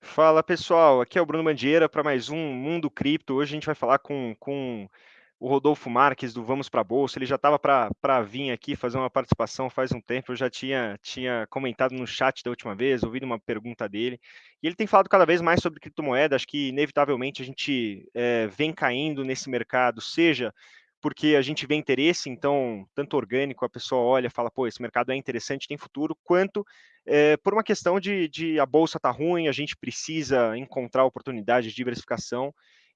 Fala pessoal, aqui é o Bruno Mandieira para mais um Mundo Cripto. Hoje a gente vai falar com, com o Rodolfo Marques do Vamos para a Bolsa. Ele já estava para vir aqui fazer uma participação faz um tempo. Eu já tinha, tinha comentado no chat da última vez, ouvido uma pergunta dele. E ele tem falado cada vez mais sobre criptomoeda. Acho que inevitavelmente a gente é, vem caindo nesse mercado, seja porque a gente vê interesse, então, tanto orgânico, a pessoa olha, fala, pô, esse mercado é interessante, tem futuro, quanto é, por uma questão de, de a bolsa tá ruim, a gente precisa encontrar oportunidades de diversificação.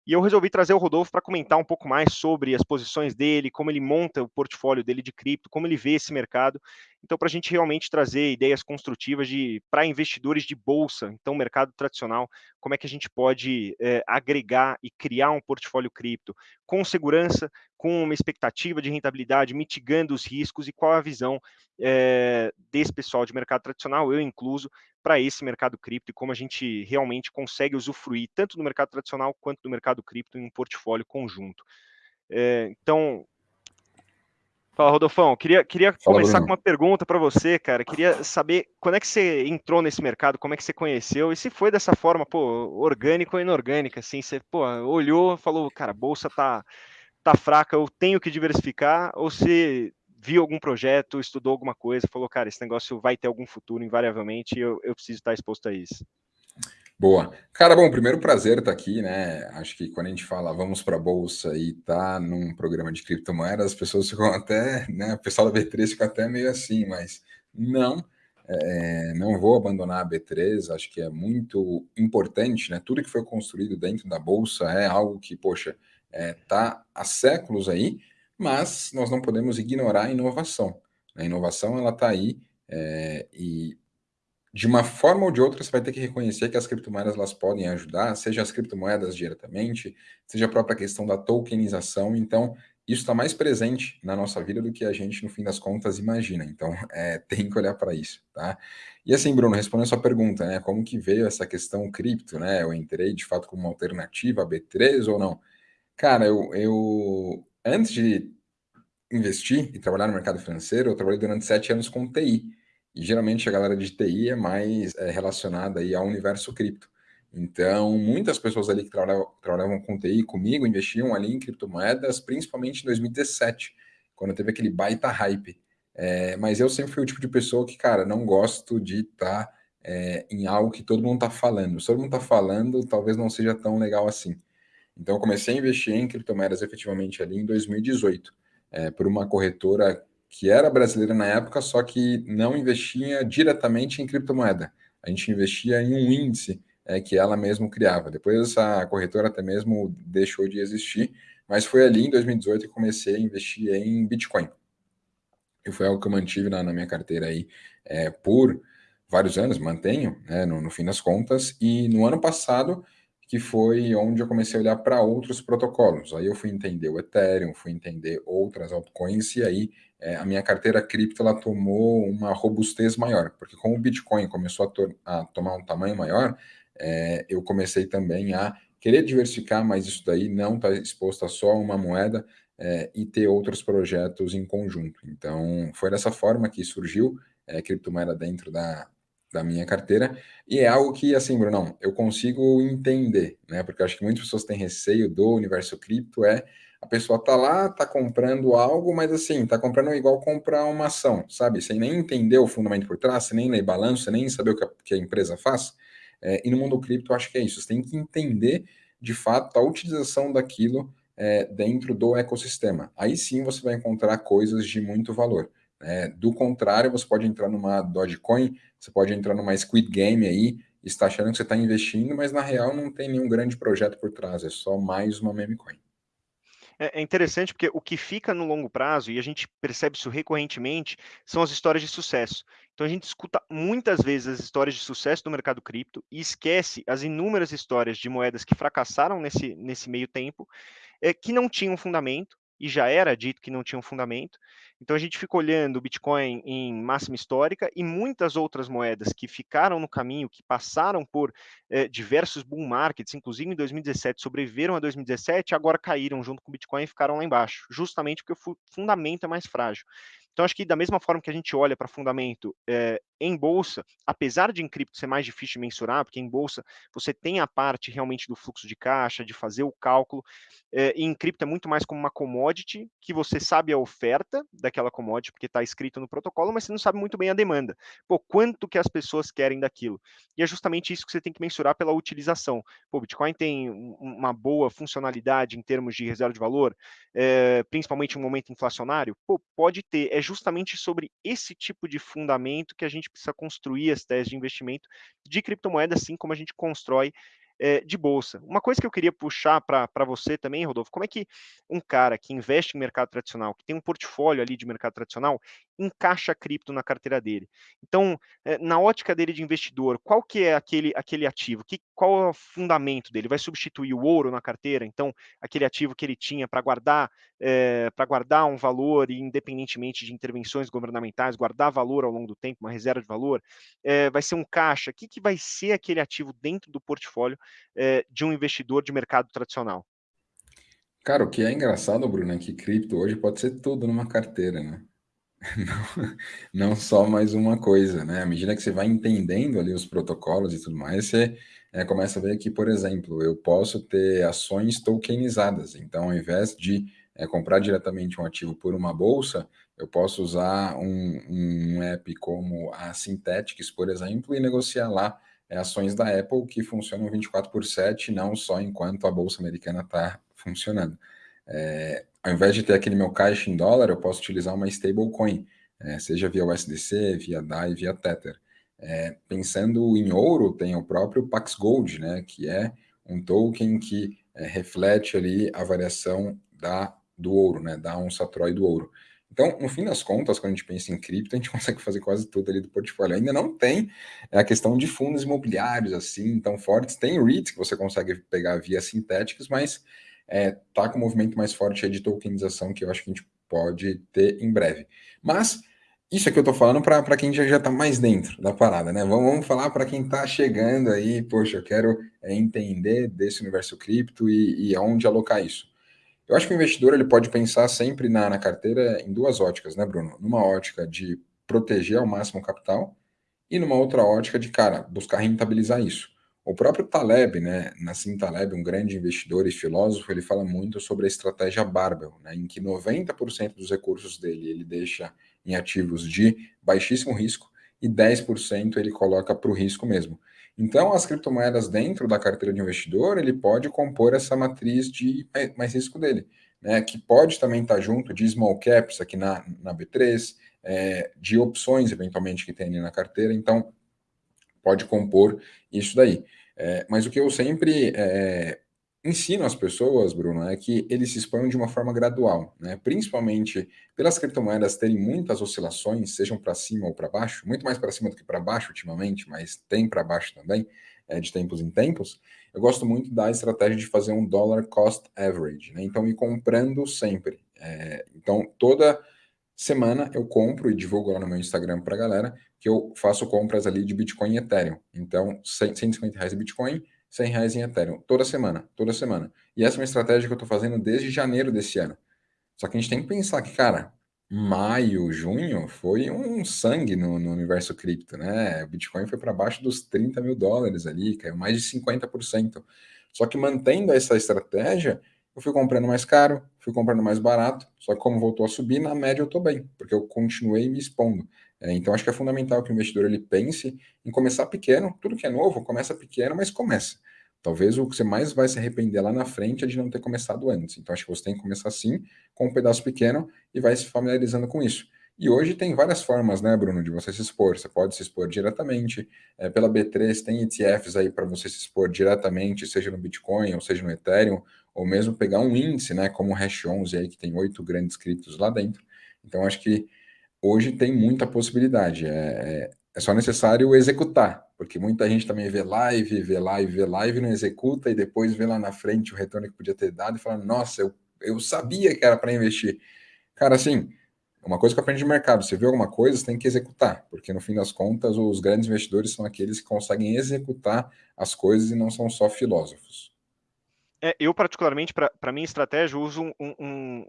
E eu resolvi trazer o Rodolfo para comentar um pouco mais sobre as posições dele, como ele monta o portfólio dele de cripto, como ele vê esse mercado. Então, para a gente realmente trazer ideias construtivas para investidores de bolsa, então mercado tradicional, como é que a gente pode é, agregar e criar um portfólio cripto com segurança, com uma expectativa de rentabilidade, mitigando os riscos e qual a visão é, desse pessoal de mercado tradicional, eu incluso, para esse mercado cripto e como a gente realmente consegue usufruir tanto do mercado tradicional quanto do mercado cripto em um portfólio conjunto. É, então, Fala, Rodolfão. Queria, queria Fala, começar Bruno. com uma pergunta para você, cara. Queria saber quando é que você entrou nesse mercado, como é que você conheceu e se foi dessa forma, pô, orgânico ou inorgânica, assim, você, pô, olhou, falou, cara, a bolsa tá, tá fraca, eu tenho que diversificar, ou se viu algum projeto, estudou alguma coisa, falou, cara, esse negócio vai ter algum futuro, invariavelmente, e eu, eu preciso estar exposto a isso. Boa. Cara, bom, primeiro prazer estar aqui, né? Acho que quando a gente fala vamos para a bolsa e tá num programa de criptomoedas, as pessoas ficam até, né? O pessoal da B3 fica até meio assim, mas não, é, não vou abandonar a B3. Acho que é muito importante, né? Tudo que foi construído dentro da bolsa é algo que, poxa, é, tá há séculos aí mas nós não podemos ignorar a inovação. A inovação ela está aí é, e de uma forma ou de outra você vai ter que reconhecer que as criptomoedas elas podem ajudar, seja as criptomoedas diretamente, seja a própria questão da tokenização. Então isso está mais presente na nossa vida do que a gente no fim das contas imagina. Então é, tem que olhar para isso, tá? E assim, Bruno, respondendo a sua pergunta, né? Como que veio essa questão cripto, né? Eu entrei de fato como uma alternativa a B3 ou não? Cara, eu, eu antes de investir e trabalhar no mercado financeiro, eu trabalhei durante sete anos com TI. E geralmente a galera de TI é mais é, relacionada aí ao universo cripto. Então, muitas pessoas ali que trabalhavam, trabalhavam com TI comigo investiam ali em criptomoedas, principalmente em 2017, quando teve aquele baita hype. É, mas eu sempre fui o tipo de pessoa que, cara, não gosto de estar tá, é, em algo que todo mundo está falando. Se todo mundo está falando, talvez não seja tão legal assim. Então, eu comecei a investir em criptomoedas efetivamente ali em 2018, é, por uma corretora que era brasileira na época, só que não investia diretamente em criptomoeda. A gente investia em um índice é, que ela mesma criava. Depois essa corretora até mesmo deixou de existir, mas foi ali em 2018 que comecei a investir em Bitcoin. E foi algo que eu mantive na, na minha carteira aí é, por vários anos, mantenho, né, no, no fim das contas. E no ano passado que foi onde eu comecei a olhar para outros protocolos. Aí eu fui entender o Ethereum, fui entender outras altcoins, e aí é, a minha carteira cripto ela tomou uma robustez maior, porque como o Bitcoin começou a, to a tomar um tamanho maior, é, eu comecei também a querer diversificar mais isso daí, não estar tá exposto a só uma moeda é, e ter outros projetos em conjunto. Então, foi dessa forma que surgiu é, criptomoeda dentro da, da minha carteira, e é algo que, assim, Bruno, eu consigo entender, né? Porque eu acho que muitas pessoas têm receio do universo cripto, é a pessoa tá lá, tá comprando algo, mas assim, tá comprando igual comprar uma ação, sabe? Sem nem entender o fundamento por trás, sem nem ler balanço, sem nem saber o que a, que a empresa faz. É, e no mundo cripto, eu acho que é isso. Você tem que entender, de fato, a utilização daquilo é, dentro do ecossistema. Aí sim você vai encontrar coisas de muito valor. É, do contrário, você pode entrar numa Dogecoin, você pode entrar numa Squid Game aí, está achando que você está investindo, mas na real não tem nenhum grande projeto por trás, é só mais uma meme coin. É, é interessante porque o que fica no longo prazo, e a gente percebe isso recorrentemente, são as histórias de sucesso. Então a gente escuta muitas vezes as histórias de sucesso do mercado cripto e esquece as inúmeras histórias de moedas que fracassaram nesse, nesse meio tempo, é, que não tinham fundamento, e já era dito que não tinha um fundamento. Então a gente fica olhando o Bitcoin em máxima histórica e muitas outras moedas que ficaram no caminho, que passaram por eh, diversos bull markets, inclusive em 2017, sobreviveram a 2017, agora caíram junto com o Bitcoin e ficaram lá embaixo, justamente porque o fundamento é mais frágil. Então, acho que da mesma forma que a gente olha para fundamento é, em bolsa, apesar de em cripto ser mais difícil de mensurar, porque em bolsa você tem a parte realmente do fluxo de caixa, de fazer o cálculo, é, e em cripto é muito mais como uma commodity, que você sabe a oferta daquela commodity, porque está escrito no protocolo, mas você não sabe muito bem a demanda. Pô, quanto que as pessoas querem daquilo? E é justamente isso que você tem que mensurar pela utilização. Pô, Bitcoin tem uma boa funcionalidade em termos de reserva de valor, é, principalmente em um momento inflacionário? Pô, pode ter. É justamente sobre esse tipo de fundamento que a gente precisa construir as teses de investimento de criptomoeda, assim como a gente constrói é, de bolsa. Uma coisa que eu queria puxar para você também, Rodolfo, como é que um cara que investe em mercado tradicional, que tem um portfólio ali de mercado tradicional, encaixa cripto na carteira dele? Então, é, na ótica dele de investidor, qual que é aquele, aquele ativo? Que, qual é o fundamento dele? Vai substituir o ouro na carteira? Então, aquele ativo que ele tinha para guardar, é, para guardar um valor, independentemente de intervenções governamentais, guardar valor ao longo do tempo, uma reserva de valor, vai ser um caixa? O que, que vai ser aquele ativo dentro do portfólio é, de um investidor de mercado tradicional? Cara, o que é engraçado, Bruno, é que cripto hoje pode ser tudo numa carteira, né? Não, não só mais uma coisa, né? À medida que você vai entendendo ali os protocolos e tudo mais, você é, começa a ver que, por exemplo, eu posso ter ações tokenizadas. Então, ao invés de é, comprar diretamente um ativo por uma bolsa, eu posso usar um, um app como a Synthetics, por exemplo, e negociar lá ações da Apple que funcionam 24 por 7, não só enquanto a Bolsa Americana está funcionando. É, ao invés de ter aquele meu caixa em dólar, eu posso utilizar uma stablecoin, é, seja via USDC, via DAI, via Tether. É, pensando em ouro, tem o próprio Pax Gold, né, que é um token que é, reflete ali a variação da, do ouro, né, da onça Troy do ouro. Então, no fim das contas, quando a gente pensa em cripto, a gente consegue fazer quase tudo ali do portfólio. Ainda não tem é a questão de fundos imobiliários assim tão fortes. Tem REITs que você consegue pegar via sintéticos, mas é, tá com um movimento mais forte de tokenização que eu acho que a gente pode ter em breve. Mas isso aqui eu tô falando para quem já, já tá mais dentro da parada, né? Vamos, vamos falar para quem tá chegando aí, poxa, eu quero é, entender desse universo cripto e, e aonde alocar isso. Eu acho que o investidor ele pode pensar sempre na, na carteira em duas óticas, né, Bruno? Numa ótica de proteger ao máximo o capital e numa outra ótica de, cara, buscar rentabilizar isso. O próprio Taleb, né, Nassim Taleb, um grande investidor e filósofo, ele fala muito sobre a estratégia Barbell, né, em que 90% dos recursos dele ele deixa em ativos de baixíssimo risco e 10% ele coloca para o risco mesmo. Então, as criptomoedas dentro da carteira de investidor, ele pode compor essa matriz de mais risco dele, né? Que pode também estar junto de small caps aqui na, na B3, é, de opções eventualmente que tem ali na carteira, então pode compor isso daí. É, mas o que eu sempre é, ensino às pessoas, Bruno, é que eles se exponham de uma forma gradual, né? principalmente pelas criptomoedas terem muitas oscilações, sejam para cima ou para baixo, muito mais para cima do que para baixo ultimamente, mas tem para baixo também, é, de tempos em tempos. Eu gosto muito da estratégia de fazer um dollar cost average, né? então ir comprando sempre. É, então, toda semana eu compro e divulgo lá no meu Instagram para a galera que eu faço compras ali de Bitcoin e Ethereum. Então, 150 reais de Bitcoin, 100 reais em Ethereum, toda semana, toda semana. E essa é uma estratégia que eu estou fazendo desde janeiro desse ano. Só que a gente tem que pensar que, cara, maio, junho foi um sangue no, no universo cripto, né? O Bitcoin foi para baixo dos 30 mil dólares ali, caiu mais de 50%. Só que mantendo essa estratégia, eu fui comprando mais caro, fui comprando mais barato, só que como voltou a subir, na média eu estou bem, porque eu continuei me expondo. É, então, acho que é fundamental que o investidor ele pense em começar pequeno. Tudo que é novo, começa pequeno, mas começa. Talvez o que você mais vai se arrepender lá na frente é de não ter começado antes. Então, acho que você tem que começar assim, com um pedaço pequeno, e vai se familiarizando com isso. E hoje tem várias formas, né, Bruno, de você se expor. Você pode se expor diretamente. É, pela B3 tem ETFs aí para você se expor diretamente, seja no Bitcoin ou seja no Ethereum, ou mesmo pegar um índice, né, como o Hash 11 aí, que tem oito grandes criptos lá dentro. Então, acho que hoje tem muita possibilidade. É, é, é, só necessário executar, porque muita gente também vê live, vê live, vê live, não executa e depois vê lá na frente o retorno que podia ter dado e fala: Nossa, eu, eu sabia que era para investir. Cara, assim, uma coisa que eu aprendi de mercado: você vê alguma coisa, você tem que executar, porque no fim das contas, os grandes investidores são aqueles que conseguem executar as coisas e não são só filósofos. É, eu, particularmente, para minha estratégia, uso um, um,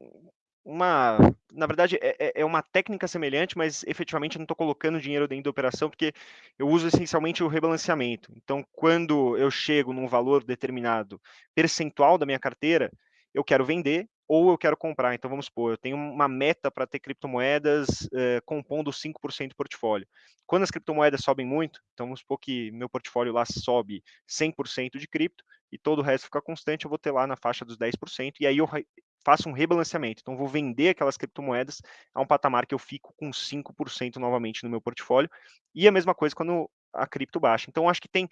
uma na verdade, é é, é uma técnica semelhante, mas efetivamente eu não estou colocando dinheiro dentro da operação, porque eu uso essencialmente o rebalanceamento. Então, quando eu chego num valor determinado percentual da minha carteira, eu quero vender ou eu quero comprar. Então, vamos supor, eu tenho uma meta para ter criptomoedas eh, compondo 5% do portfólio. Quando as criptomoedas sobem muito, então vamos supor que meu portfólio lá sobe 100% de cripto e todo o resto fica constante, eu vou ter lá na faixa dos 10%, e aí eu faço um rebalanceamento. Então, vou vender aquelas criptomoedas a um patamar que eu fico com 5% novamente no meu portfólio. E a mesma coisa quando a cripto baixa. Então, acho que tem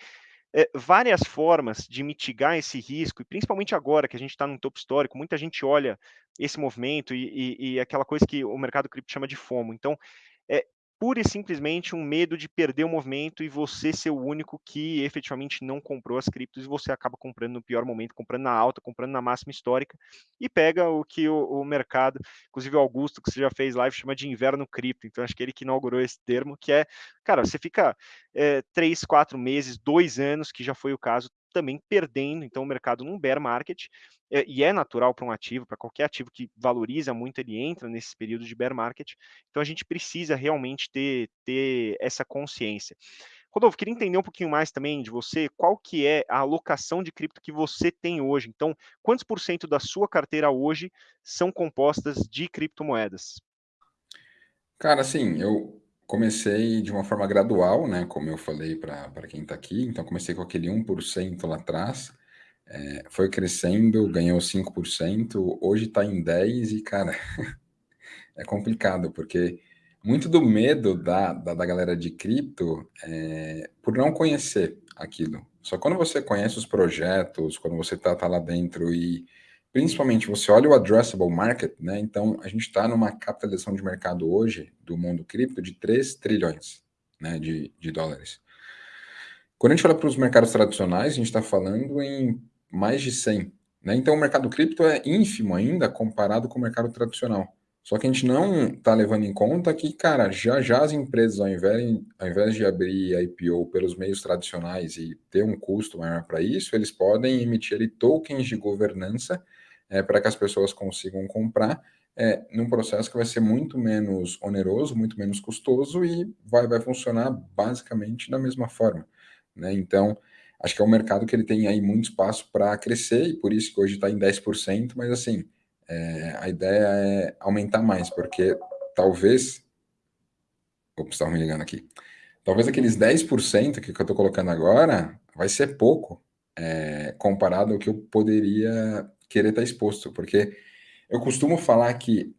é, várias formas de mitigar esse risco, e principalmente agora que a gente está num topo histórico, muita gente olha esse movimento e, e, e, aquela coisa que o mercado cripto chama de FOMO. Então, é, pura e simplesmente um medo de perder o movimento e você ser o único que efetivamente não comprou as criptos e você acaba comprando no pior momento, comprando na alta, comprando na máxima histórica e pega o que o, o mercado, inclusive o Augusto, que você já fez live, chama de inverno cripto. Então, acho que ele que inaugurou esse termo, que é, cara, você fica é, três, quatro meses, dois anos, que já foi o caso, também perdendo, então o mercado num bear market, é, e é natural para um ativo, para qualquer ativo que valoriza muito, ele entra nesse período de bear market, então a gente precisa realmente ter, ter essa consciência. Rodolfo, queria entender um pouquinho mais também de você, qual que é a alocação de cripto que você tem hoje? Então, quantos por cento da sua carteira hoje são compostas de criptomoedas? Cara, assim, eu comecei de uma forma gradual, né? Como eu falei para quem está aqui. Então, comecei com aquele 1% lá atrás. É, foi crescendo, ganhou 5%, hoje está em 10% e, cara, é complicado, porque muito do medo da, da, da galera de cripto é por não conhecer aquilo. Só quando você conhece os projetos, quando você está tá lá dentro e principalmente você olha o addressable market, né? Então a gente está numa capitalização de mercado hoje do mundo cripto de 3 trilhões né, de, de dólares. Quando a gente olha para os mercados tradicionais, a gente está falando em mais de 100. Né? Então o mercado cripto é ínfimo ainda comparado com o mercado tradicional. Só que a gente não está levando em conta que, cara, já já as empresas, ao invés, ao invés de abrir IPO pelos meios tradicionais e ter um custo maior para isso, eles podem emitir ali, tokens de governança é, para que as pessoas consigam comprar é, num processo que vai ser muito menos oneroso, muito menos custoso e vai, vai funcionar basicamente da mesma forma. Né? Então, acho que é um mercado que ele tem aí muito espaço para crescer e por isso que hoje está em 10%, mas assim, é, a ideia é aumentar mais, porque talvez... Ops, estava me ligando aqui. Talvez aqueles 10% que eu estou colocando agora vai ser pouco é, comparado ao que eu poderia querer estar exposto, porque eu costumo falar que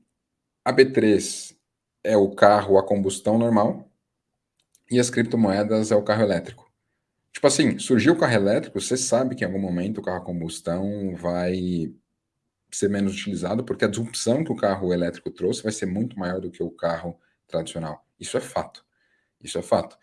a B3 é o carro a combustão normal e as criptomoedas é o carro elétrico. Tipo assim, surgiu o carro elétrico, você sabe que em algum momento o carro a combustão vai ser menos utilizado, porque a disrupção que o carro elétrico trouxe vai ser muito maior do que o carro tradicional. Isso é fato. Isso é fato.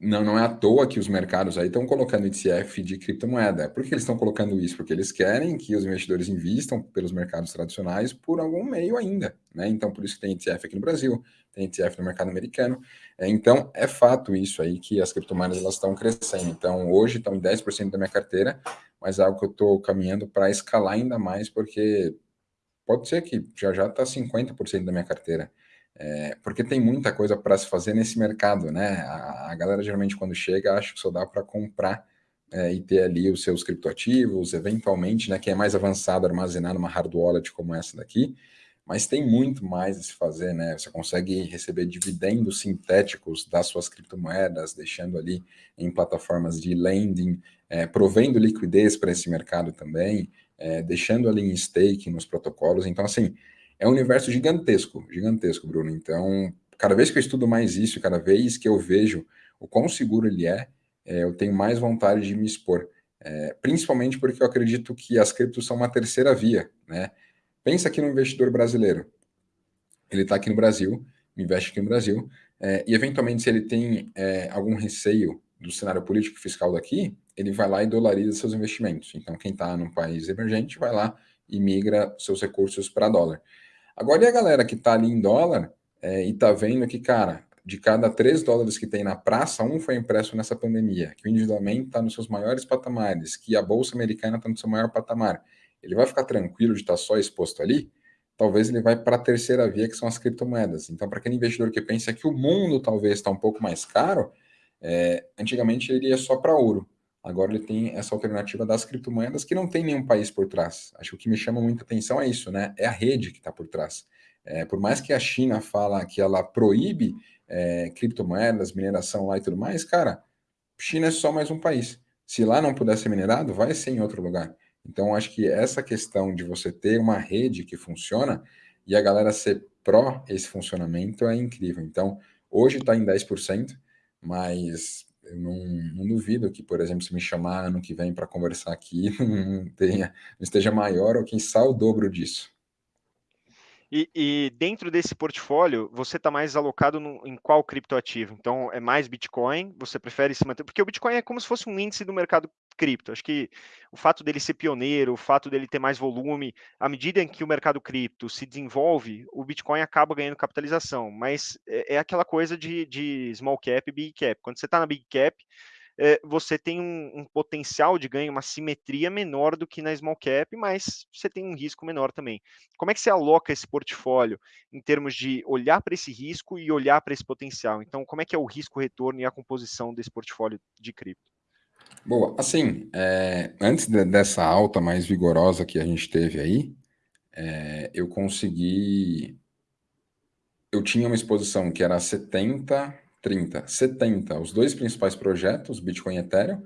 Não, não é à toa que os mercados aí estão colocando ETF de criptomoeda. Por que eles estão colocando isso? Porque eles querem que os investidores invistam pelos mercados tradicionais por algum meio ainda. Né? Então, por isso que tem ETF aqui no Brasil, tem ETF no mercado americano. É, então, é fato isso aí que as criptomoedas elas estão crescendo. Então, hoje estão em 10% da minha carteira, mas é algo que eu estou caminhando para escalar ainda mais, porque pode ser que já já está 50% da minha carteira. É, porque tem muita coisa para se fazer nesse mercado, né? A, a, galera geralmente quando chega acha que só dá para comprar é, e ter ali os seus criptoativos, eventualmente, né? Quem é mais avançado, armazenar numa hard wallet como essa daqui, mas tem muito mais a se fazer, né? Você consegue receber dividendos sintéticos das suas criptomoedas, deixando ali em plataformas de lending, é, provendo liquidez para esse mercado também, é, deixando ali em stake nos protocolos. Então, assim, é um universo gigantesco, gigantesco, Bruno. Então, cada vez que eu estudo mais isso, cada vez que eu vejo o quão seguro ele é, é eu tenho mais vontade de me expor. É, principalmente porque eu acredito que as criptos são uma terceira via, né? Pensa aqui no investidor brasileiro. Ele está aqui no Brasil, investe aqui no Brasil, é, e eventualmente se ele tem é, algum receio do cenário político fiscal daqui, ele vai lá e dolariza seus investimentos. Então, quem está num país emergente vai lá e migra seus recursos para dólar. Agora, e a galera que está ali em dólar é, e está vendo que, cara, de cada 3 dólares que tem na praça, um foi impresso nessa pandemia, que o individualmente está nos seus maiores patamares, que a Bolsa Americana está no seu maior patamar. Ele vai ficar tranquilo de estar tá só exposto ali? talvez ele vai para a terceira via, que são as criptomoedas. Então, para aquele investidor que pensa que o mundo talvez está um pouco mais caro, é, antigamente ele ia só para ouro. Agora ele tem essa alternativa das criptomoedas que não tem nenhum país por trás. Acho que o que me chama muita atenção é isso, né? É a rede que está por trás. É, por mais que a China fala que ela proíbe é, criptomoedas, mineração lá e tudo mais, cara, China é só mais um país. Se lá não puder ser minerado, vai ser em outro lugar. Então, acho que essa questão de você ter uma rede que funciona e a galera ser pró esse funcionamento é incrível. Então, hoje está em 10%, mas eu não, não, duvido que, por exemplo, se me chamar ano que vem para conversar aqui, não, tenha, não esteja maior ou quem sabe o dobro disso. E, e, dentro desse portfólio, você está mais alocado no, em qual criptoativo? Então, é mais Bitcoin? Você prefere se manter? Porque o Bitcoin é como se fosse um índice do mercado cripto. Acho que o fato dele ser pioneiro, o fato dele ter mais volume, à medida em que o mercado cripto se desenvolve, o Bitcoin acaba ganhando capitalização. Mas é, é aquela coisa de, de small cap e big cap. Quando você está na big cap, é, você tem um, um, potencial de ganho, uma simetria menor do que na small cap, mas você tem um risco menor também. Como é que você aloca esse portfólio em termos de olhar para esse risco e olhar para esse potencial? Então, como é que é o risco-retorno e a composição desse portfólio de cripto? Boa, assim, é, antes de, dessa alta mais vigorosa que a gente teve aí, é, eu consegui. Eu tinha uma exposição que era 70 30, 70, os dois principais projetos, Bitcoin e Ethereum,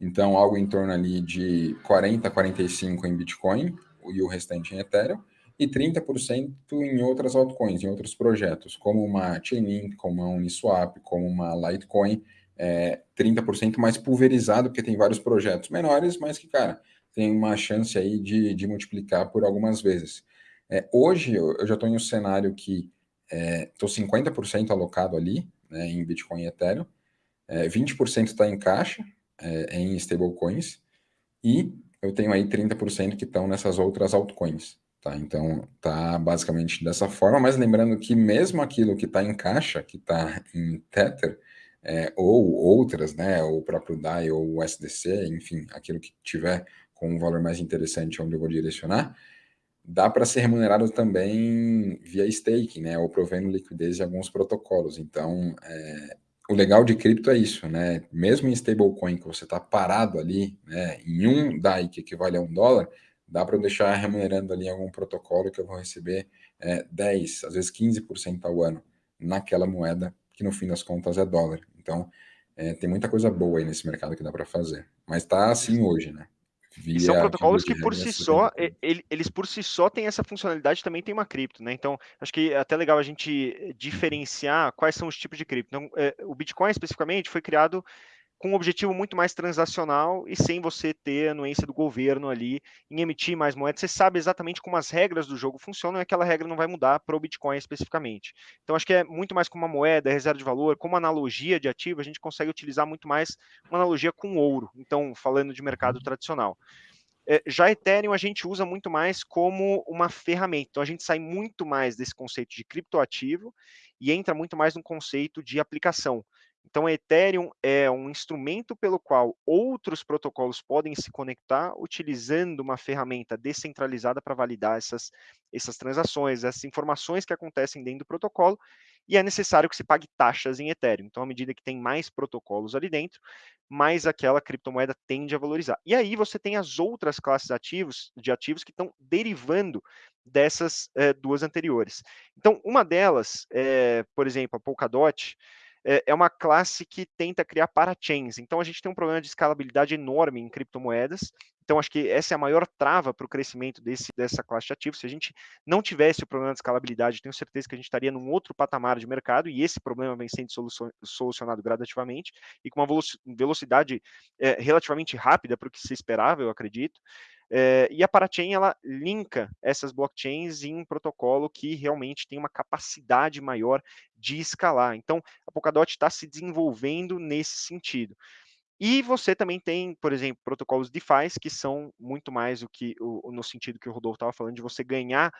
então algo em torno ali de 40, 45 em Bitcoin e o restante em Ethereum, e 30% em outras altcoins, em outros projetos, como uma Chainlink, como uma Uniswap, como uma Litecoin, é, 30% mais pulverizado, porque tem vários projetos menores, mas que, cara, tem uma chance aí de, de multiplicar por algumas vezes. É, hoje eu, já estou em um cenário que estou é, 50% alocado ali, né, em Bitcoin e Ethereum, é, 20% está em caixa, é, em stablecoins, e eu tenho aí 30% que estão nessas outras altcoins. Tá? Então, tá basicamente dessa forma, mas lembrando que mesmo aquilo que está em caixa, que está em Tether, é, ou outras, né, o próprio DAI ou o SDC, enfim, aquilo que tiver com um valor mais interessante onde eu vou direcionar, dá para ser remunerado também via staking, né, ou provendo liquidez de alguns protocolos. Então, é, o legal de cripto é isso, né? Mesmo em stablecoin que você está parado ali, né, em um DAI que equivale a um dólar, dá para eu deixar remunerando ali algum protocolo que eu vou receber é, 10, às vezes 15% ao ano naquela moeda que no fim das contas é dólar. Então, é, tem muita coisa boa aí nesse mercado que dá para fazer. Mas está assim hoje, né? E são protocolos que por si só, eles por si só têm essa funcionalidade, também tem uma cripto, né? Então, acho que é até legal a gente diferenciar quais são os tipos de cripto. Então, é, o Bitcoin especificamente foi criado com um objetivo muito mais transacional e sem você ter a anuência do governo ali em emitir mais moedas. Você sabe exatamente como as regras do jogo funcionam e aquela regra não vai mudar para o Bitcoin especificamente. Então, acho que é muito mais como uma moeda, reserva de valor, como analogia de ativo, a gente consegue utilizar muito mais uma analogia com ouro. Então, falando de mercado tradicional. É, já Ethereum a gente usa muito mais como uma ferramenta. Então a gente sai muito mais desse conceito de criptoativo e entra muito mais no conceito de aplicação. Então, a Ethereum é um instrumento pelo qual outros protocolos podem se conectar utilizando uma ferramenta descentralizada para validar essas, essas transações, essas informações que acontecem dentro do protocolo, e é necessário que se pague taxas em Ethereum. Então, à medida que tem mais protocolos ali dentro, mais aquela criptomoeda tende a valorizar. E aí você tem as outras classes ativos, de ativos que estão derivando dessas é, duas anteriores. Então, uma delas, é, por exemplo, a Polkadot, é, é uma classe que tenta criar parachains. Então a gente tem um problema de escalabilidade enorme em criptomoedas. Então acho que essa é a maior trava para o crescimento desse, dessa classe de ativos. Se a gente não tivesse o problema de escalabilidade, tenho certeza que a gente estaria num outro patamar de mercado e esse problema vem sendo solucionado gradativamente e com uma velocidade é, relativamente rápida para o que se esperava, eu acredito. É, e a Parachain ela linka essas blockchains em um protocolo que realmente tem uma capacidade maior de escalar. Então, a Polkadot está se desenvolvendo nesse sentido. E você também tem, por exemplo, protocolos DeFi que são muito mais o que, o, no sentido que o Rodolfo estava falando, de você ganhar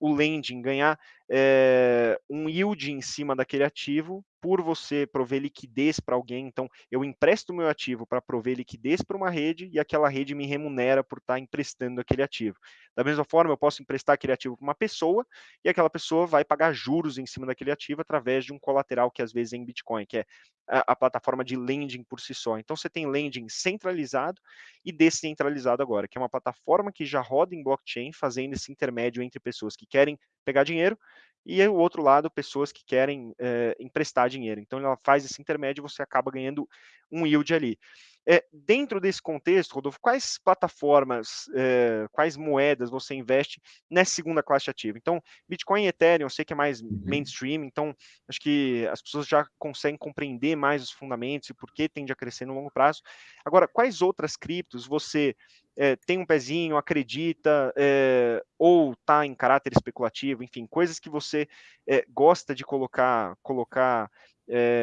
o lending, ganhar é, um yield em cima daquele ativo por você prover liquidez para alguém. Então, eu empresto meu ativo para prover liquidez para uma rede e aquela rede me remunera por estar tá emprestando aquele ativo. Da mesma forma, eu posso emprestar aquele ativo para uma pessoa e aquela pessoa vai pagar juros em cima daquele ativo através de um colateral que às vezes é em Bitcoin, que é a, a plataforma de lending por si só. Então, você tem lending centralizado e descentralizado agora, que é uma plataforma que já roda em blockchain, fazendo esse intermédio entre pessoas que querem pegar dinheiro e o outro lado, pessoas que querem é, emprestar dinheiro. Então, ela faz esse intermédio e você acaba ganhando um yield ali. É, dentro desse contexto, Rodolfo, quais plataformas, é, quais moedas você investe nessa segunda classe ativa? Então, Bitcoin e Ethereum, eu sei que é mais uhum. mainstream, então acho que as pessoas já conseguem compreender mais os fundamentos e por que tende a crescer no longo prazo. Agora, quais outras criptos você é, tem um pezinho, acredita, é, ou está em caráter especulativo, enfim, coisas que você é, gosta de colocar, colocar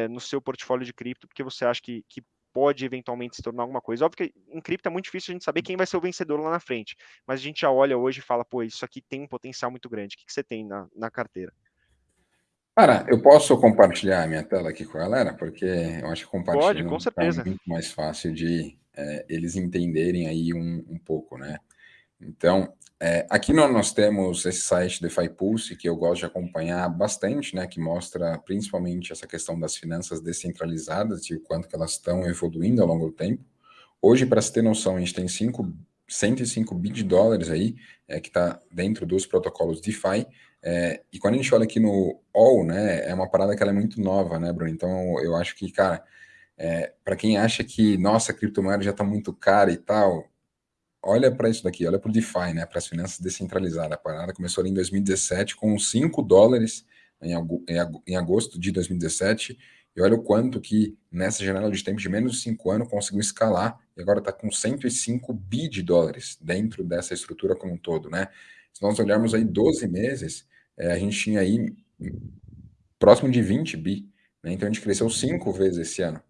no seu portfólio de cripto, porque você acha que, que pode eventualmente se tornar alguma coisa. Óbvio que em cripto é muito difícil a gente saber quem vai ser o vencedor lá na frente, mas a gente já olha hoje e fala, pô, isso aqui tem um potencial muito grande. O que, que você tem na, na carteira? Cara, eu posso compartilhar a minha tela aqui com a galera, porque eu acho que compartilhar Pode, com certeza. é muito mais fácil de é, eles entenderem aí um, um pouco, né? Então, é, aqui nós temos esse site DeFi Pulse, que eu gosto de acompanhar bastante, né, que mostra principalmente essa questão das finanças descentralizadas e o quanto que elas estão evoluindo ao longo do tempo. Hoje, para se ter noção, a gente tem 5, 105 bi de dólares aí, é, que está dentro dos protocolos DeFi, é, e quando a gente olha aqui no All, né, é uma parada que ela é muito nova, né, Bruno? Então, eu acho que, cara, é, para quem acha que, nossa, a criptomoeda já está muito cara e tal, olha para isso daqui, olha para o DeFi, né, para as finanças descentralizadas. A parada começou ali em 2017 com 5 dólares em agosto de 2017, e olha o quanto que nessa janela de tempo de menos de 5 anos conseguiu escalar, e agora está com 105 bi de dólares dentro dessa estrutura como um todo, né? Se nós olharmos aí 12 meses, é, a gente tinha aí próximo de 20 bi, né? Então a gente cresceu cinco vezes esse ano.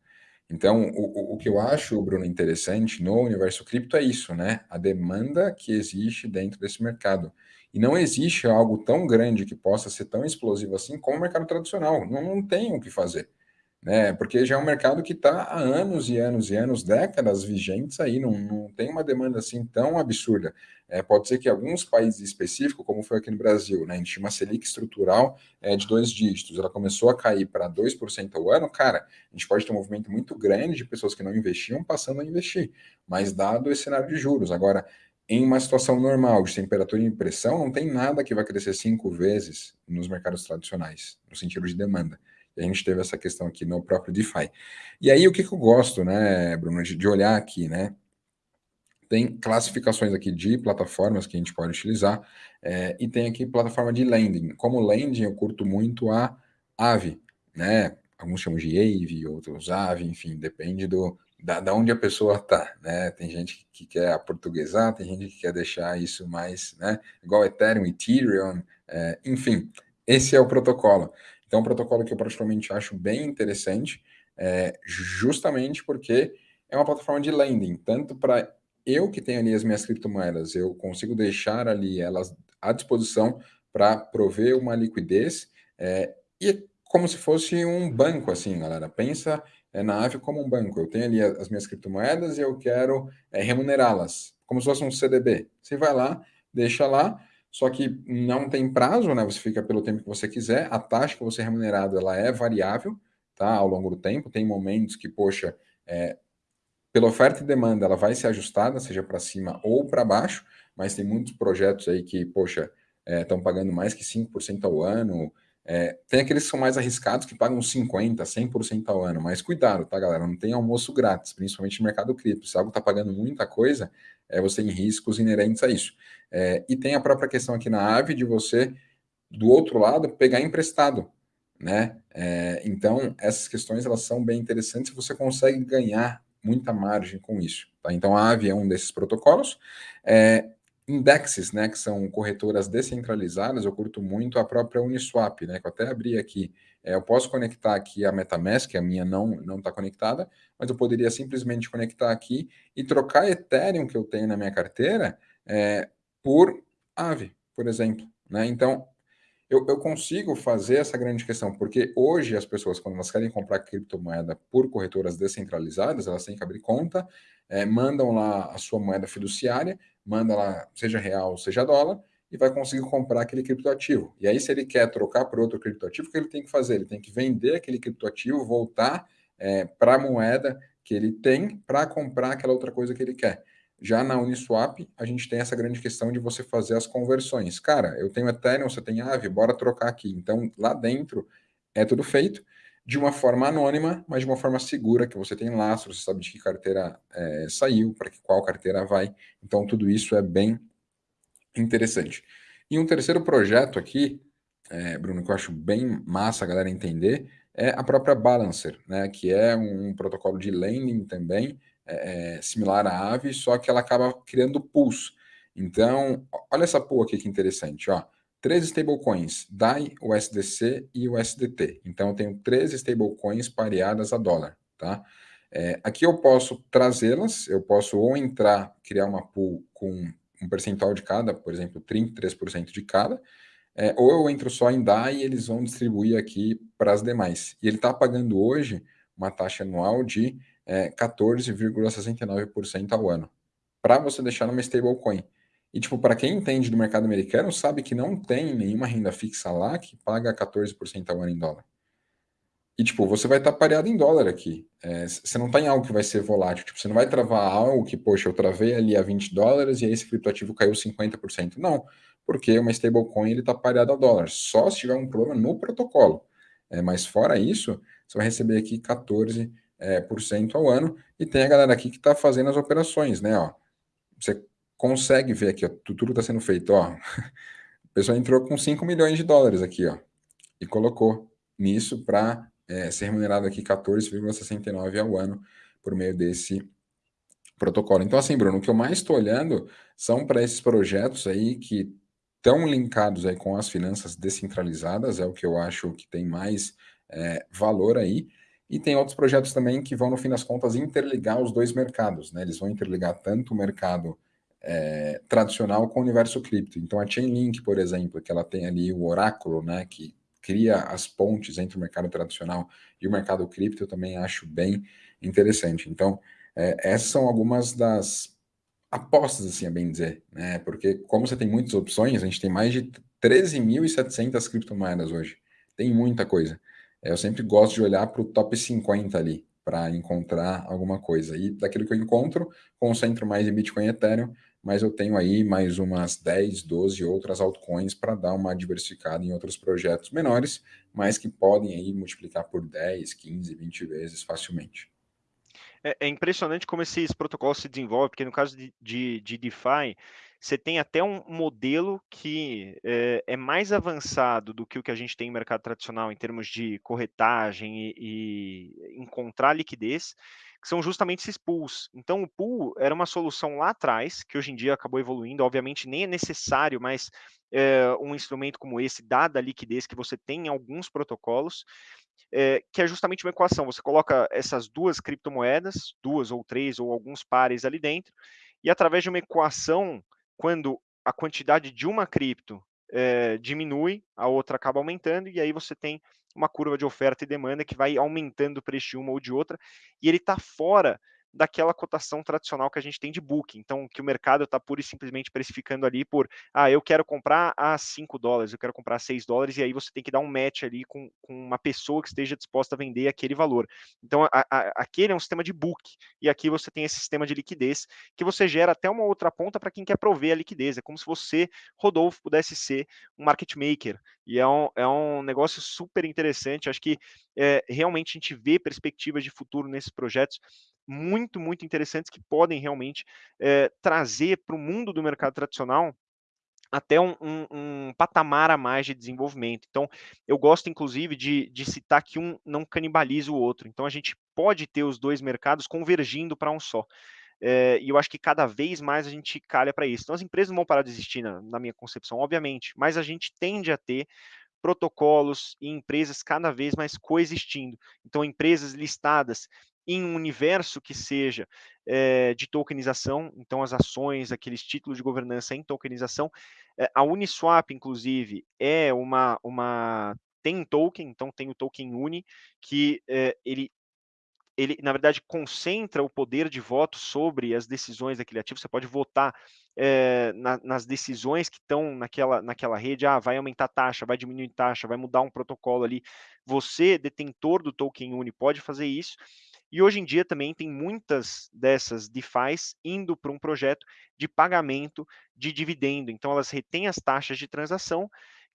Então, o, o que eu acho, Bruno, interessante no universo cripto é isso, né? A demanda que existe dentro desse mercado. E não existe algo tão grande que possa ser tão explosivo assim como o mercado tradicional. Não, não tem o que fazer né? Porque já é um mercado que está há anos e anos e anos, décadas vigentes aí, não, não tem uma demanda assim tão absurda. É, pode ser que alguns países específicos, como foi aqui no Brasil, né, a gente tinha uma Selic estrutural é, de dois dígitos, ela começou a cair para 2% ao ano, cara, a gente pode ter um movimento muito grande de pessoas que não investiam passando a investir, mas dado esse cenário de juros. Agora, em uma situação normal de temperatura e pressão, não tem nada que vai crescer cinco vezes nos mercados tradicionais, no sentido de demanda. A gente teve essa questão aqui no próprio DeFi. E aí, o que, que eu gosto, né, Bruno, de olhar aqui, né? Tem classificações aqui de plataformas que a gente pode utilizar, é, e tem aqui plataforma de lending. Como lending, eu curto muito a Aave, né? Alguns chamam de Aave, outros Aave, enfim, depende do, da, da onde a pessoa está, né? Tem gente que quer aportuguesar, tem gente que quer deixar isso mais, né? Igual Ethereum, Ethereum, é, enfim, esse é o protocolo. Então, é um protocolo que eu particularmente acho bem interessante, é, justamente porque é uma plataforma de lending, tanto para eu que tenho ali as minhas criptomoedas, eu consigo deixar ali elas à disposição para prover uma liquidez, é, e como se fosse um banco, assim, galera. Pensa é, na Ave como um banco. Eu tenho ali as minhas criptomoedas e eu quero é, remunerá-las, como se fosse um CDB. Você vai lá, deixa lá, só que não tem prazo, né? Você fica pelo tempo que você quiser. A taxa que você é remunerado ela é variável, tá? Ao longo do tempo. Tem momentos que, poxa, é, pela oferta e demanda, ela vai ser ajustada, seja para cima ou para baixo, mas tem muitos projetos aí que, poxa, estão é, pagando mais que 5% ao ano. É, tem aqueles que são mais arriscados que pagam 50%, 100% ao ano, mas cuidado, tá, galera? Não tem almoço grátis, principalmente no mercado cripto. Se algo está pagando muita coisa, é, você tem riscos inerentes a isso. É, e tem a própria questão aqui na AVE de você, do outro lado, pegar emprestado. Né? É, então, essas questões elas são bem interessantes você consegue ganhar muita margem com isso. Tá? Então, a AVE é um desses protocolos. É, indexes, né, que são corretoras descentralizadas, eu curto muito a própria Uniswap, né, que eu até abri aqui. É, eu posso conectar aqui a MetaMask, a minha não não está conectada, mas eu poderia simplesmente conectar aqui e trocar Ethereum que eu tenho na minha carteira é, por Aave, por exemplo. Né? Então, eu, eu, consigo fazer essa grande questão, porque hoje as pessoas, quando elas querem comprar criptomoeda por corretoras descentralizadas, elas têm que abrir conta, é, mandam lá a sua moeda fiduciária, manda lá, seja real, seja dólar, e vai conseguir comprar aquele criptoativo. E aí, se ele quer trocar por outro criptoativo, o que ele tem que fazer? Ele tem que vender aquele criptoativo, voltar é, para a moeda que ele tem para comprar aquela outra coisa que ele quer. Já na Uniswap, a gente tem essa grande questão de você fazer as conversões. Cara, eu tenho Ethereum, você tem Aave, bora trocar aqui. Então, lá dentro é tudo feito de uma forma anônima, mas de uma forma segura, que você tem lastro, você sabe de que carteira é, saiu, para qual carteira vai. Então, tudo isso é bem interessante. E um terceiro projeto aqui, é, Bruno, que eu acho bem massa a galera entender, é a própria Balancer, né, que é um protocolo de lending também, é, é, similar à Aave, só que ela acaba criando pools. Então, olha essa pool aqui que interessante, ó. Três stablecoins, DAI, USDC e USDT. Então, eu tenho três stablecoins pareadas a dólar, tá? É, aqui eu posso trazê-las, eu posso ou entrar, criar uma pool com um percentual de cada, por exemplo, 33% de cada, é, ou eu entro só em DAI e eles vão distribuir aqui para as demais. E ele está pagando hoje uma taxa anual de é, 14,69% ao ano, para você deixar numa stablecoin. E, tipo, para quem entende do mercado americano, sabe que não tem nenhuma renda fixa lá que paga 14% ao ano em dólar. E, tipo, você vai estar tá pareado em dólar aqui. É, você não está em algo que vai ser volátil. Tipo, você não vai travar algo que, poxa, eu travei ali a 20 dólares e aí esse criptoativo caiu 50%. Não, porque uma stablecoin ele está pareado ao dólar. Só se tiver um problema no protocolo. É, mas fora isso, você vai receber aqui 14% é, por cento ao ano, e tem a galera aqui que está fazendo as operações, né? Ó. Você consegue ver aqui, ó, tudo está sendo feito. Ó. A pessoa entrou com 5 milhões de dólares aqui, ó, e colocou nisso para é, ser remunerado aqui 14,69 ao ano por meio desse protocolo. Então, assim, Bruno, o que eu mais estou olhando são para esses projetos aí que estão linkados aí com as finanças descentralizadas, é o que eu acho que tem mais é, valor aí, e tem outros projetos também que vão, no fim das contas, interligar os dois mercados. Né? Eles vão interligar tanto o mercado é, tradicional com o universo cripto. Então, a Chainlink, por exemplo, que ela tem ali o oráculo, né, que cria as pontes entre o mercado tradicional e o mercado cripto, eu também acho bem interessante. Então, é, essas são algumas das apostas, assim, a bem dizer, né? Porque como você tem muitas opções, a gente tem mais de 13.700 criptomoedas hoje. Tem muita coisa. É, eu sempre gosto de olhar para o top 50 ali, para encontrar alguma coisa. E daquilo que eu encontro, concentro mais em Bitcoin e Ethereum, mas eu tenho aí mais umas 10, 12 outras altcoins para dar uma diversificada em outros projetos menores, mas que podem aí multiplicar por 10, 15, 20 vezes facilmente. É, é impressionante como esses protocolos se desenvolvem, porque no caso de, de, de DeFi, você tem até um modelo que é, é, mais avançado do que o que a gente tem em mercado tradicional em termos de corretagem e, e encontrar liquidez, que são justamente esses pools. Então, o pool era uma solução lá atrás, que hoje em dia acabou evoluindo, obviamente nem é necessário, mas é, um instrumento como esse, dada a liquidez que você tem em alguns protocolos, é, que é justamente uma equação. Você coloca essas duas criptomoedas, duas ou três ou alguns pares ali dentro, e através de uma equação quando a quantidade de uma cripto é, diminui, a outra acaba aumentando, e aí você tem uma curva de oferta e demanda que vai aumentando o preço de uma ou de outra, e ele está fora daquela cotação tradicional que a gente tem de book. Então, que o mercado está pura e simplesmente precificando ali por, ah, eu quero comprar a 5 dólares, eu quero comprar a 6 dólares, e aí você tem que dar um match ali com, com uma pessoa que esteja disposta a vender aquele valor. Então, a, a, aquele é um sistema de book, e aqui você tem esse sistema de liquidez, que você gera até uma outra ponta para quem quer prover a liquidez. É como se você, Rodolfo, pudesse ser um market maker, e é um, é um negócio super interessante. Acho que é, realmente a gente vê perspectivas de futuro nesses projetos muito, muito interessantes que podem realmente é, trazer para o mundo do mercado tradicional até um, um, um, patamar a mais de desenvolvimento. Então, eu gosto, inclusive, de, de, citar que um não canibaliza o outro. Então, a gente pode ter os dois mercados convergindo para um só. é, e eu acho que cada vez mais a gente calha para isso. Então, as empresas não vão parar de existir, na, na minha concepção, obviamente, mas a gente tende a ter protocolos e empresas cada vez mais coexistindo. Então, empresas listadas em um universo que seja é, de tokenização, então as ações, aqueles títulos de governança em tokenização. É, a Uniswap, inclusive, é uma, uma tem token, então tem o token Uni, que é, ele ele, na verdade, concentra o poder de voto sobre as decisões daquele ativo. Você pode votar é, na, nas decisões que estão naquela, naquela rede. Ah, vai aumentar taxa, vai diminuir taxa, vai mudar um protocolo ali. Você, detentor do token Uni, pode fazer isso. E hoje em dia também tem muitas dessas DeFi's indo para um projeto de pagamento de dividendo. Então, elas retêm as taxas de transação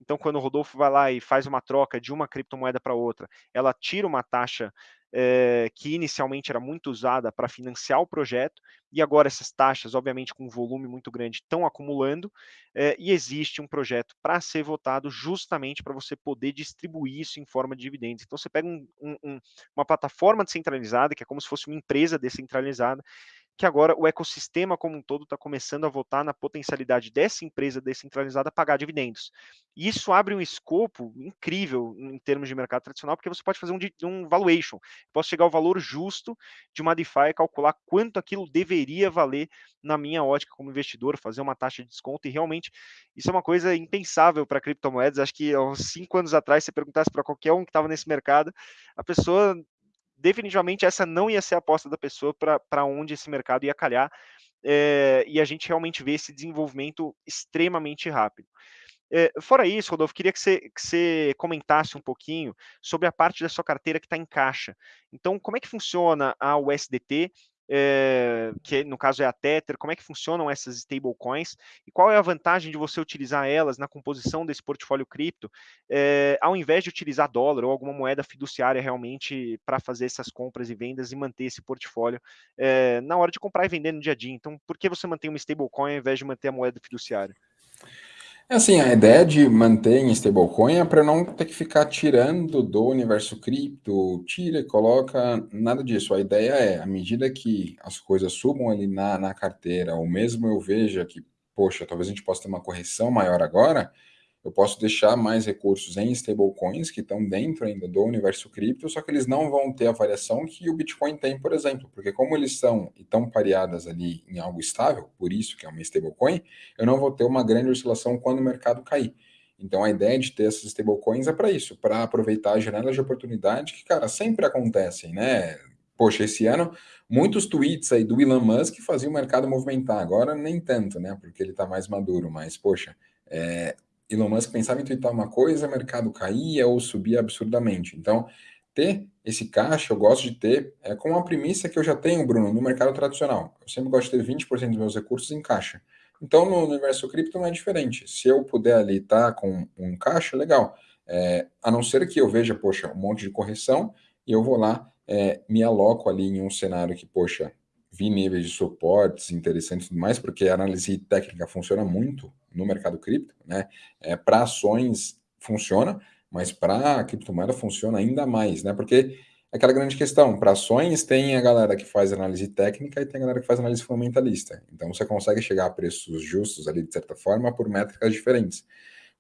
então, quando o Rodolfo vai lá e faz uma troca de uma criptomoeda para outra, ela tira uma taxa é, que inicialmente era muito usada para financiar o projeto, e agora essas taxas, obviamente com um volume muito grande, estão acumulando, é, e existe um projeto para ser votado justamente para você poder distribuir isso em forma de dividendos. Então você pega um, um, uma plataforma descentralizada, que é como se fosse uma empresa descentralizada, que agora o ecossistema como um todo está começando a votar na potencialidade dessa empresa descentralizada pagar dividendos. E isso abre um escopo incrível em termos de mercado tradicional, porque você pode fazer um, um valuation. Posso chegar ao valor justo de uma DeFi e calcular quanto aquilo deveria valer na minha ótica como investidor, fazer uma taxa de desconto, e realmente isso é uma coisa impensável para criptomoedas. Acho que há uns cinco anos atrás, se perguntasse para qualquer um que estava nesse mercado, a pessoa definitivamente essa não ia ser a aposta da pessoa para onde esse mercado ia calhar, é, e a gente realmente vê esse desenvolvimento extremamente rápido. É, fora isso, Rodolfo, queria que você, que você comentasse um pouquinho sobre a parte da sua carteira que está em caixa. Então, como é que funciona a USDT? É, que no caso é a Tether, como é que funcionam essas stablecoins e qual é a vantagem de você utilizar elas na composição desse portfólio cripto, é, ao invés de utilizar dólar ou alguma moeda fiduciária realmente para fazer essas compras e vendas e manter esse portfólio é, na hora de comprar e vender no dia a dia. Então, por que você mantém uma stablecoin ao invés de manter a moeda fiduciária? É assim, a ideia de manter em stablecoin é para não ter que ficar tirando do universo cripto, tira e coloca, nada disso. A ideia é, à medida que as coisas subam ali na, na carteira, ou mesmo eu veja que, poxa, talvez a gente possa ter uma correção maior agora, eu posso deixar mais recursos em stablecoins que estão dentro ainda do universo cripto, só que eles não vão ter a variação que o Bitcoin tem, por exemplo, porque como eles são e estão pareadas ali em algo estável, por isso que é uma stablecoin, eu não vou ter uma grande oscilação quando o mercado cair. Então a ideia de ter essas stablecoins é para isso, para aproveitar as janelas de oportunidade que, cara, sempre acontecem, né? Poxa, esse ano, muitos tweets aí do Elon Musk faziam o mercado movimentar, agora nem tanto, né? Porque ele está mais maduro, mas, poxa, é, Elon Musk pensava em twittar uma coisa, o mercado caía ou subia absurdamente. Então, ter esse caixa, eu gosto de ter, é com uma premissa que eu já tenho, Bruno, no mercado tradicional. Eu sempre gosto de ter 20% dos meus recursos em caixa. Então, no universo cripto não é diferente. Se eu puder ali estar tá com um caixa, legal. É, a não ser que eu veja, poxa, um monte de correção, e eu vou lá, é, me aloco ali em um cenário que, poxa, vi níveis de suportes interessantes e tudo mais, porque a análise técnica funciona muito no mercado cripto, né? É, para ações funciona, mas para criptomoeda funciona ainda mais, né? Porque é aquela grande questão, para ações tem a galera que faz análise técnica e tem a galera que faz análise fundamentalista. Então você consegue chegar a preços justos ali, de certa forma, por métricas diferentes.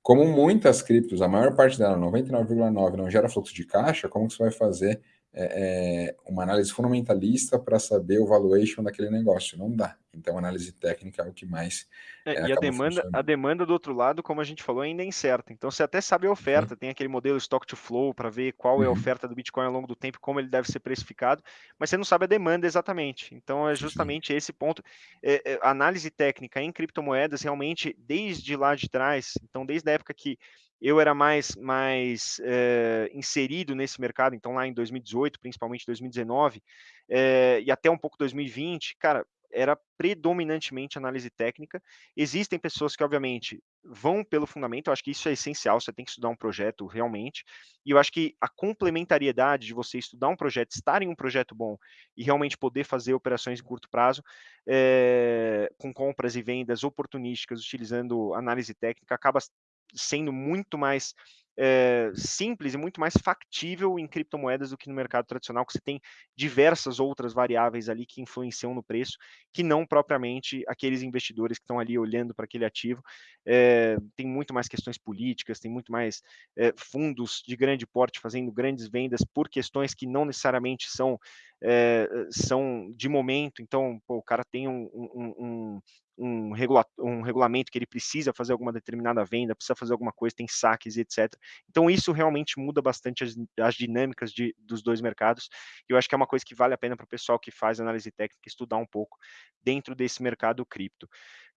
Como muitas criptos, a maior parte dela, 99,9%, não gera fluxo de caixa, como que você vai fazer é, é, uma análise fundamentalista para saber o valuation daquele negócio. Não dá. Então, análise técnica é o que mais. É, é, e a demanda, a demanda do outro lado, como a gente falou, ainda é incerta. Então, você até sabe a oferta, uhum. tem aquele modelo stock to flow para ver qual uhum. é a uhum. oferta do Bitcoin ao longo do tempo, como ele deve ser precificado, mas você não sabe a demanda exatamente. Então, é justamente Sim. esse ponto. É, é, análise técnica em criptomoedas, realmente, desde lá de trás, então, desde a época que eu era mais, mais é, inserido nesse mercado, então lá em 2018, principalmente 2019, é, e até um pouco 2020, cara, era predominantemente análise técnica. Existem pessoas que, obviamente, vão pelo fundamento, eu acho que isso é essencial, você tem que estudar um projeto realmente, e eu acho que a complementariedade de você estudar um projeto, estar em um projeto bom e realmente poder fazer operações em curto prazo, é, com compras e vendas oportunísticas, utilizando análise técnica, acaba sendo muito mais é, simples e muito mais factível em criptomoedas do que no mercado tradicional, que você tem diversas outras variáveis ali que influenciam no preço, que não propriamente aqueles investidores que estão ali olhando para aquele ativo. É, tem muito mais questões políticas, tem muito mais é, fundos de grande porte fazendo grandes vendas por questões que não necessariamente são é, são de momento, então pô, o cara tem um, um, um, um, regula um regulamento que ele precisa fazer alguma determinada venda, precisa fazer alguma coisa, tem saques etc. Então isso realmente muda bastante as, as dinâmicas de, dos dois mercados, e eu acho que é uma coisa que vale a pena para o pessoal que faz análise técnica estudar um pouco dentro desse mercado cripto.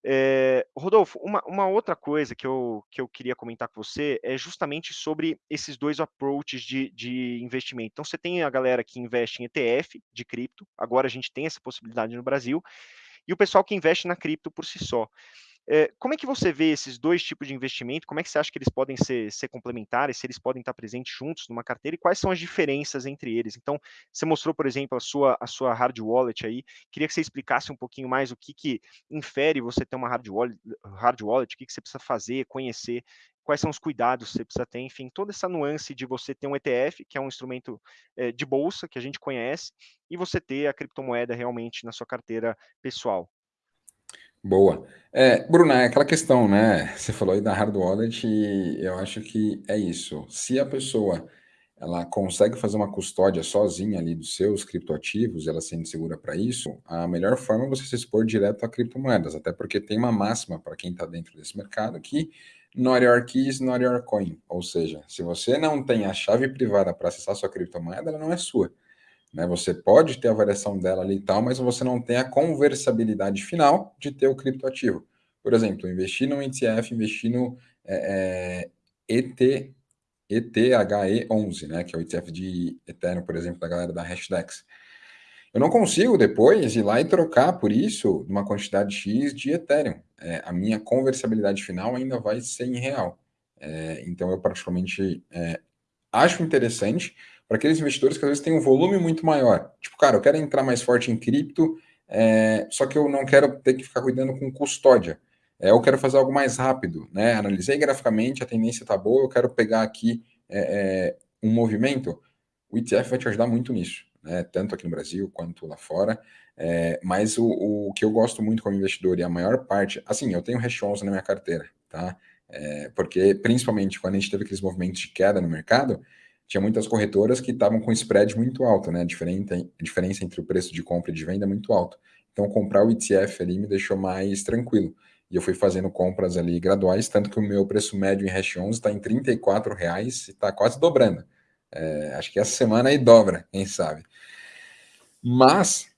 É, Rodolfo, uma, uma, outra coisa que eu, que eu queria comentar com você é justamente sobre esses dois approaches de, de investimento. Então, você tem a galera que investe em ETF de cripto, agora a gente tem essa possibilidade no Brasil, e o pessoal que investe na cripto por si só. É, como é que você vê esses dois tipos de investimento? Como é que você acha que eles podem ser, ser, complementares, se eles podem estar presentes juntos numa carteira e quais são as diferenças entre eles? Então, você mostrou, por exemplo, a sua, a sua hard wallet aí. Queria que você explicasse um pouquinho mais o que, que infere você ter uma hard wallet, hard wallet o que, que você precisa fazer, conhecer, quais são os cuidados que você precisa ter, enfim, toda essa nuance de você ter um ETF, que é um instrumento é, de bolsa que a gente conhece, e você ter a criptomoeda realmente na sua carteira pessoal. Boa. É, Bruna, é aquela questão, né? Você falou aí da hard wallet e eu acho que é isso. Se a pessoa ela consegue fazer uma custódia sozinha ali dos seus criptoativos, ela sendo segura para isso, a melhor forma é você se expor direto a criptomoedas, até porque tem uma máxima para quem está dentro desse mercado que not your keys, not your coin. Ou seja, se você não tem a chave privada para acessar sua criptomoeda, ela não é sua. Né? Você pode ter a variação dela ali e tal, mas você não tem a conversabilidade final de ter o criptoativo. Por exemplo, investir no ETF, investir no é, é, ET, ETHE11, né? que é o ETF de Ethereum, por exemplo, da galera da Hashdex. Eu não consigo depois ir lá e trocar por isso uma quantidade X de Ethereum. É, a minha conversabilidade final ainda vai ser em real. É, então, eu particularmente é, acho interessante, para aqueles investidores que às vezes têm um volume muito maior. Tipo, cara, eu quero entrar mais forte em cripto, é, só que eu não quero ter que ficar cuidando com custódia. É, eu quero fazer algo mais rápido, né? Analisei graficamente, a tendência está boa, eu quero pegar aqui é, é, um movimento. O ETF vai te ajudar muito nisso, né? Tanto aqui no Brasil quanto lá fora. É, mas o, o, que eu gosto muito como investidor e a maior parte, assim, eu tenho Hash 11 na minha carteira, tá? É, porque principalmente quando a gente teve aqueles movimentos de queda no mercado, tinha muitas corretoras que estavam com spread muito alto, né? A diferença, entre o preço de compra e de venda é muito alto. Então, comprar o ETF ali me deixou mais tranquilo. E eu fui fazendo compras ali graduais, tanto que o meu preço médio em Hash 11 está em R$ reais e está quase dobrando. É, acho que essa semana aí dobra, quem sabe. Mas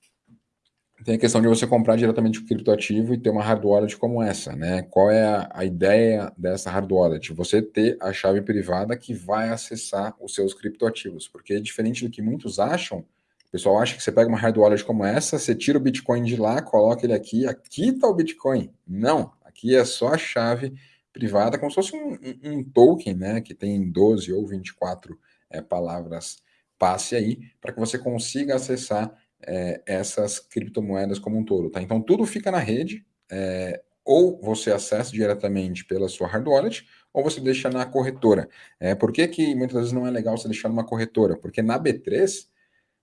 tem a questão de você comprar diretamente o criptoativo e ter uma hard wallet como essa, né? Qual é a, a, ideia dessa hard wallet? Você ter a chave privada que vai acessar os seus criptoativos, porque diferente do que muitos acham, o pessoal acha que você pega uma hard wallet como essa, você tira o Bitcoin de lá, coloca ele aqui, aqui está o Bitcoin. Não, aqui é só a chave privada, como se fosse um, um, token, né? Que tem 12 ou 24 é, palavras passe aí, para que você consiga acessar é, essas criptomoedas como um todo, tá? Então tudo fica na rede, é, ou você acessa diretamente pela sua hard wallet, ou você deixa na corretora. É, por que, que muitas vezes não é legal você deixar numa corretora? Porque na B3,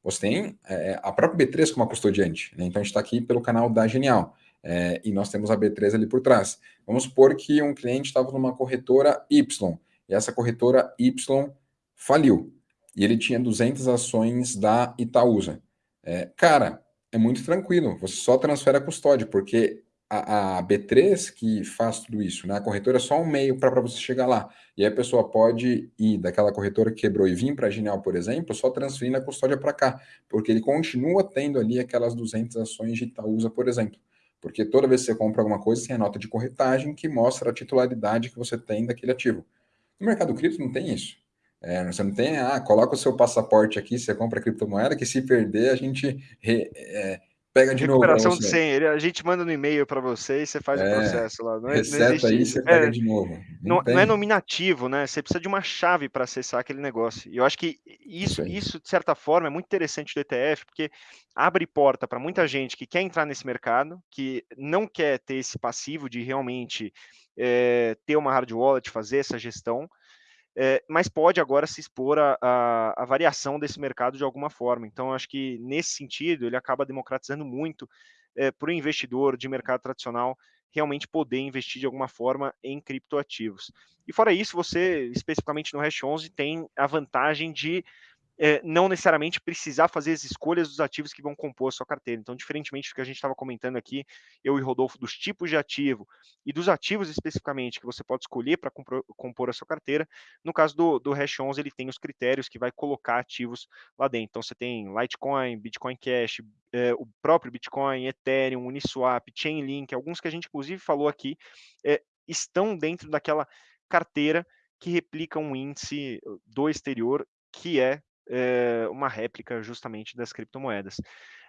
você tem é, a própria B3 como custodiante. Né? Então a gente está aqui pelo canal da Genial. É, e nós temos a B3 ali por trás. Vamos supor que um cliente estava numa corretora Y, e essa corretora Y faliu, e ele tinha 200 ações da Itaúsa. É, cara, é muito tranquilo, você só transfere a custódia, porque a, a, B3 que faz tudo isso, né? A corretora é só um meio para você chegar lá. E aí a pessoa pode ir daquela corretora que quebrou e vir para a Genial, por exemplo, só transferindo a custódia para cá, porque ele continua tendo ali aquelas 200 ações de Itaúsa, por exemplo. Porque toda vez que você compra alguma coisa, tem a nota de corretagem que mostra a titularidade que você tem daquele ativo. No mercado cripto não tem isso. É, você não tem, ah, coloca o seu passaporte aqui, você compra criptomoeda, que se perder a gente re, é, pega de novo. Recuperação de senha, a gente manda no e-mail para você e você faz é, o processo lá. Não, é, reseta aí, você pega é, de novo. Não, não, é nominativo, né? Você precisa de uma chave para acessar aquele negócio. E eu acho que isso, isso, de certa forma, é muito interessante do ETF, porque abre porta para muita gente que quer entrar nesse mercado, que não quer ter esse passivo de realmente é, ter uma hard wallet, fazer essa gestão, é, mas pode agora se expor à variação desse mercado de alguma forma. Então, acho que nesse sentido, ele acaba democratizando muito é, para o investidor de mercado tradicional realmente poder investir de alguma forma em criptoativos. E fora isso, você, especificamente no Hash 11, tem a vantagem de é, não necessariamente precisar fazer as escolhas dos ativos que vão compor a sua carteira. Então, diferentemente do que a gente estava comentando aqui, eu e Rodolfo, dos tipos de ativo e dos ativos especificamente que você pode escolher para compor a sua carteira, no caso do, do Hash 11, ele tem os critérios que vai colocar ativos lá dentro. Então, você tem Litecoin, Bitcoin Cash, é, o próprio Bitcoin, Ethereum, Uniswap, Chainlink, alguns que a gente inclusive falou aqui, é, estão dentro daquela carteira que replica um índice do exterior que é é, uma réplica justamente das criptomoedas.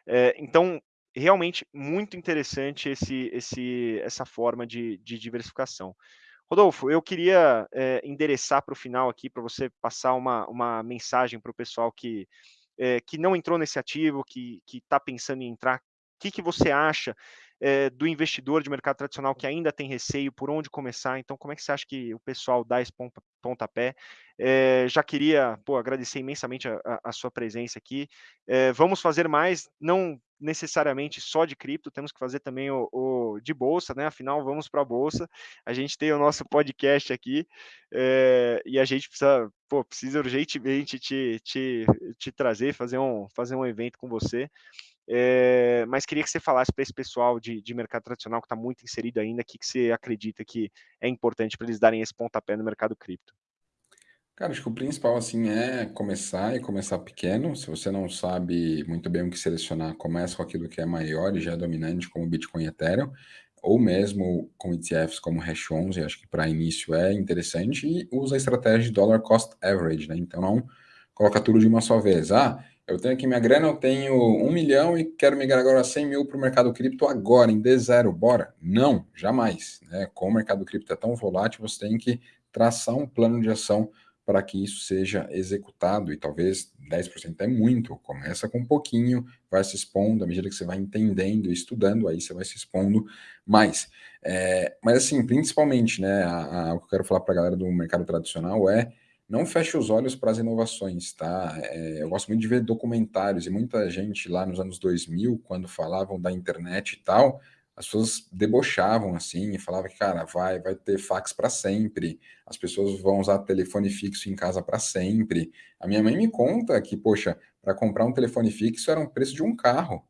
É, então, realmente muito interessante esse, esse, essa forma de, de diversificação. Rodolfo, eu queria é, endereçar para o final aqui, para você passar uma, uma mensagem para o pessoal que, é, que não entrou nesse ativo, que está pensando em entrar. O que, que você acha é, do investidor de mercado tradicional que ainda tem receio, por onde começar? Então, como é que você acha que o pessoal dá esse pontapé? É, já queria pô, agradecer imensamente a, a, a, sua presença aqui. É, vamos fazer mais, não necessariamente só de cripto, temos que fazer também o, o de bolsa, né? Afinal, vamos para a bolsa. A gente tem o nosso podcast aqui e a gente precisa, pô, precisa urgentemente te, te, te trazer, fazer um, fazer um evento com você. É, mas queria que você falasse para esse pessoal de, de, mercado tradicional que está muito inserido ainda, o que, que você acredita que é importante para eles darem esse pontapé no mercado cripto? Cara, acho que o principal assim é começar e começar pequeno. Se você não sabe muito bem o que selecionar, começa com aquilo que é maior e já é dominante, como Bitcoin e Ethereum, ou mesmo com ETFs como Hash 11, acho que para início é interessante, e usa a estratégia de dollar cost average, né? Então não coloca tudo de uma só vez. Ah, eu tenho aqui minha grana, eu tenho um milhão e quero migrar agora 100 mil para o mercado cripto agora, em D0, bora? Não, jamais. Né? Como o mercado cripto é tão volátil, você tem que traçar um plano de ação para que isso seja executado, e talvez 10% é muito, começa com um pouquinho, vai se expondo, à medida que você vai entendendo e estudando, aí você vai se expondo mais. É, mas assim, principalmente, né, a, a, o que eu quero falar para a galera do mercado tradicional é não feche os olhos para as inovações, tá? É, eu gosto muito de ver documentários, e muita gente lá nos anos 2000, quando falavam da internet e tal, as pessoas debochavam assim e falavam que, cara, vai, vai ter fax para sempre, as pessoas vão usar telefone fixo em casa para sempre. A minha mãe me conta que, poxa, para comprar um telefone fixo era um preço de um carro,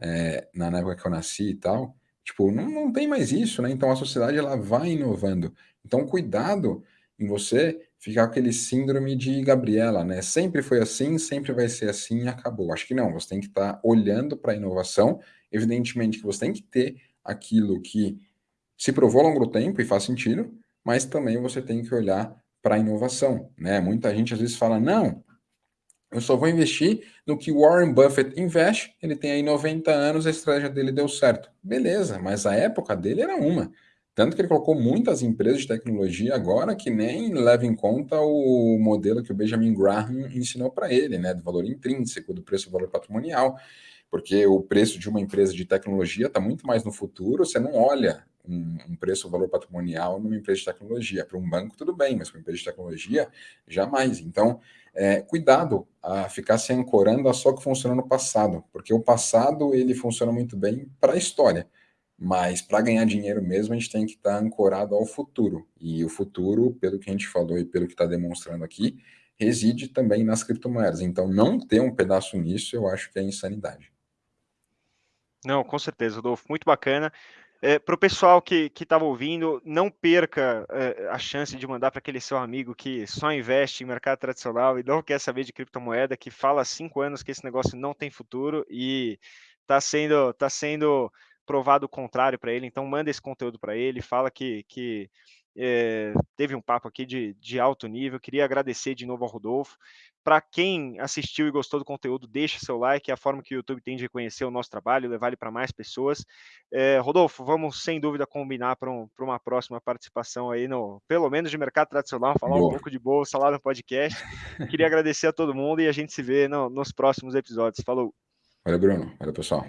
é, na época que eu nasci e tal. Tipo, não, não tem mais isso, né? Então a sociedade ela vai inovando. Então, cuidado em você ficar aquele síndrome de Gabriela, né? Sempre foi assim, sempre vai ser assim e acabou. Acho que não, você tem que estar tá olhando para a inovação. Evidentemente que você tem que ter aquilo que se provou ao longo do tempo e faz sentido, mas também você tem que olhar para a inovação, né? Muita gente às vezes fala, não, eu só vou investir no que Warren Buffett investe, ele tem aí 90 anos, a estratégia dele deu certo. Beleza, mas a época dele era uma. Tanto que ele colocou muitas empresas de tecnologia agora que nem levam em conta o modelo que o Benjamin Graham ensinou para ele, né, do valor intrínseco, do preço do valor patrimonial, porque o preço de uma empresa de tecnologia está muito mais no futuro, você não olha um, um preço, valor patrimonial numa empresa de tecnologia. Para um banco, tudo bem, mas para uma empresa de tecnologia, jamais. Então, é, cuidado a ficar se ancorando a só que funcionou no passado, porque o passado ele funciona muito bem para a história. Mas para ganhar dinheiro mesmo, a gente tem que estar tá ancorado ao futuro. E o futuro, pelo que a gente falou e pelo que está demonstrando aqui, reside também nas criptomoedas. Então, não ter um pedaço nisso, eu acho que é insanidade. Não, com certeza, Rodolfo. Muito bacana. É, para o pessoal que estava ouvindo, não perca é, a chance de mandar para aquele seu amigo que só investe em mercado tradicional e não quer saber de criptomoeda, que fala há cinco anos que esse negócio não tem futuro e está sendo, tá sendo provado o contrário para ele, então manda esse conteúdo para ele, fala que, que é, teve um papo aqui de, de alto nível. Queria agradecer de novo ao Rodolfo. Para quem assistiu e gostou do conteúdo, deixa seu like, é a forma que o YouTube tem de reconhecer o nosso trabalho, levar ele para mais pessoas. É, Rodolfo, vamos sem dúvida combinar para um, uma próxima participação aí, no, pelo menos de mercado tradicional, falar Boa. um pouco de bolsa lá no podcast. Queria agradecer a todo mundo e a gente se vê no, nos próximos episódios. Falou. Valeu, Bruno. Valeu, pessoal.